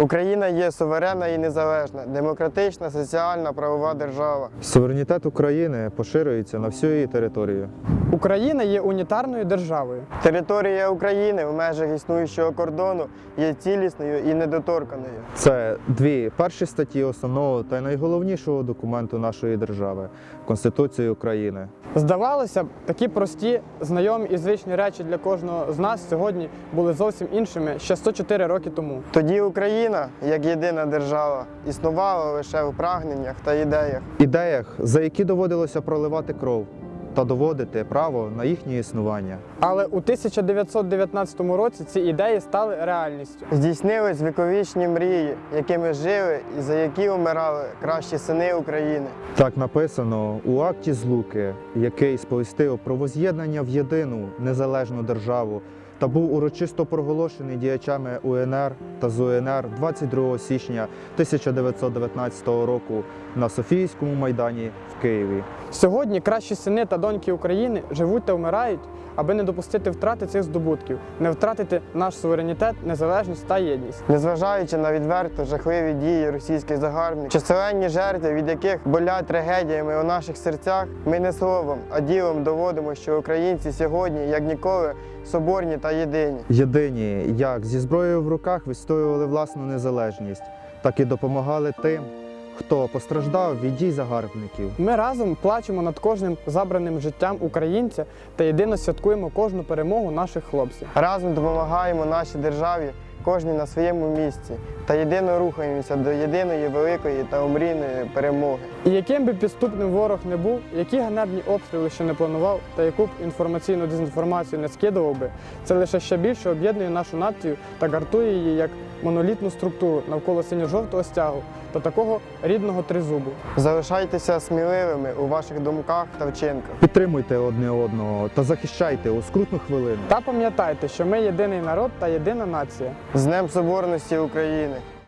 Україна є суверенна і незалежна, демократична, соціальна, правова держава. Суверенітет України поширюється на всю її територію. Україна є унітарною державою. Територія України в межах існуючого кордону є цілісною і недоторканою. Це дві перші статті основного та й найголовнішого документу нашої держави Конституції України. Здавалося б, такі прості, знайомі і звичні речі для кожного з нас сьогодні були зовсім іншими ще 104 роки тому. Тоді Україна, як єдина держава, існувала лише у прагненнях та ідеях. Ідеях, за які доводилося проливати кров та доводити право на їхнє існування. Але у 1919 році ці ідеї стали реальністю. Здійснились віковічні мрії, якими жили і за які умирали кращі сини України. Так написано у акті злуки, який сповістив про воз'єднання в єдину незалежну державу та був урочисто проголошений діячами УНР та ЗУНР 22 січня 1919 року на Софійському майдані в Києві. Сьогодні кращі сини та доньки України живуть та вмирають, аби не допустити втрати цих здобутків, не втратити наш суверенітет, незалежність та єдність. Незважаючи на відверто жахливі дії російських загарбників, численні жертви, від яких болять трагедіями у наших серцях, ми не словом, а ділом доводимо, що українці сьогодні, як ніколи, соборні та єдині. Єдині, як зі зброєю в руках відстоювали власну незалежність, так і допомагали тим, хто постраждав від дій загарбників. Ми разом плачемо над кожним забраним життям українця та єдино святкуємо кожну перемогу наших хлопців. Разом допомагаємо нашій державі, кожній на своєму місці, та єдино рухаємося до єдиної великої та омрійної перемоги. І яким би підступним ворог не був, які ганебні обстріли ще не планував, та яку б інформаційну дезінформацію не скидував би, це лише ще більше об'єднує нашу націю та гартує її як монолітну структуру навколо синьо-жовтого стягу та такого рідного тризубу. Залишайтеся сміливими у ваших думках та вчинках. Підтримуйте одне одного та захищайте у скрутну хвилину. Та пам'ятайте, що ми єдиний народ та єдина нація. З Днем Соборності України!